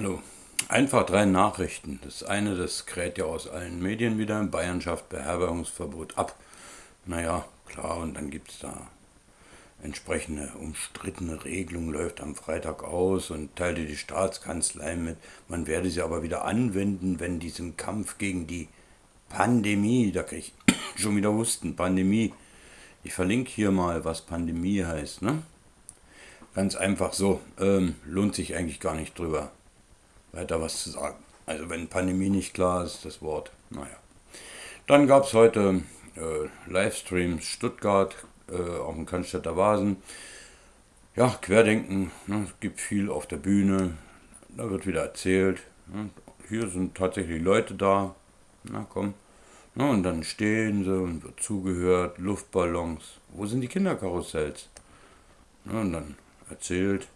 Hallo. Einfach drei Nachrichten. Das eine, das kräht ja aus allen Medien wieder. Bayern schafft Beherbergungsverbot ab. Naja, klar, und dann gibt es da entsprechende umstrittene Regelung, läuft am Freitag aus und teilte die Staatskanzlei mit. Man werde sie aber wieder anwenden, wenn diesem Kampf gegen die Pandemie, da kriege ich schon wieder Husten, Pandemie. Ich verlinke hier mal, was Pandemie heißt. Ne? Ganz einfach so, ähm, lohnt sich eigentlich gar nicht drüber weiter was zu sagen. Also wenn Pandemie nicht klar ist, das Wort, naja. Dann gab es heute äh, Livestreams Stuttgart äh, auf dem Cannstatter Vasen. Ja, Querdenken, ne, es gibt viel auf der Bühne, da wird wieder erzählt. Ne, hier sind tatsächlich Leute da, na komm. Ne, und dann stehen sie und wird zugehört, Luftballons. Wo sind die Kinderkarussells? Ne, und dann erzählt,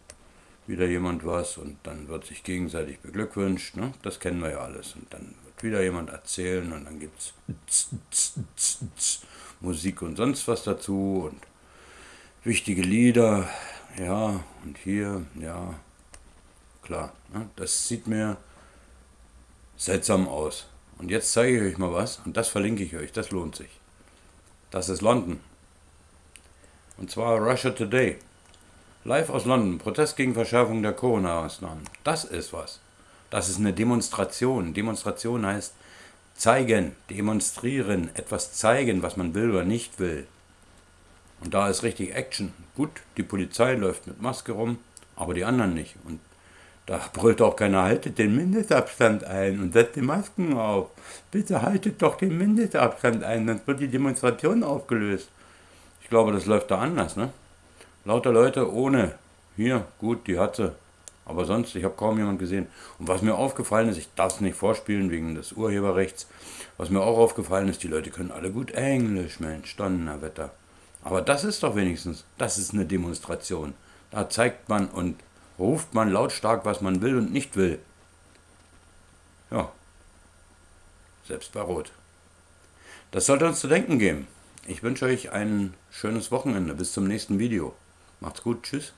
wieder jemand was und dann wird sich gegenseitig beglückwünscht. Ne? Das kennen wir ja alles. Und dann wird wieder jemand erzählen und dann gibt es Musik und sonst was dazu und wichtige Lieder. Ja, und hier, ja, klar. Ne? Das sieht mir seltsam aus. Und jetzt zeige ich euch mal was und das verlinke ich euch, das lohnt sich. Das ist London. Und zwar Russia Today. Live aus London. Protest gegen Verschärfung der Corona-Maßnahmen. Das ist was. Das ist eine Demonstration. Demonstration heißt zeigen, demonstrieren, etwas zeigen, was man will oder nicht will. Und da ist richtig Action. Gut, die Polizei läuft mit Maske rum, aber die anderen nicht. Und da brüllt auch keiner, haltet den Mindestabstand ein und setzt die Masken auf. Bitte haltet doch den Mindestabstand ein, sonst wird die Demonstration aufgelöst. Ich glaube, das läuft da anders, ne? Lauter Leute ohne. Hier, gut, die hat sie. Aber sonst, ich habe kaum jemand gesehen. Und was mir aufgefallen ist, ich darf es nicht vorspielen wegen des Urheberrechts, was mir auch aufgefallen ist, die Leute können alle gut Englisch, Mensch, Donnerwetter. Aber das ist doch wenigstens, das ist eine Demonstration. Da zeigt man und ruft man lautstark, was man will und nicht will. Ja, selbst bei Rot. Das sollte uns zu denken geben. Ich wünsche euch ein schönes Wochenende. Bis zum nächsten Video. Macht's gut, tschüss.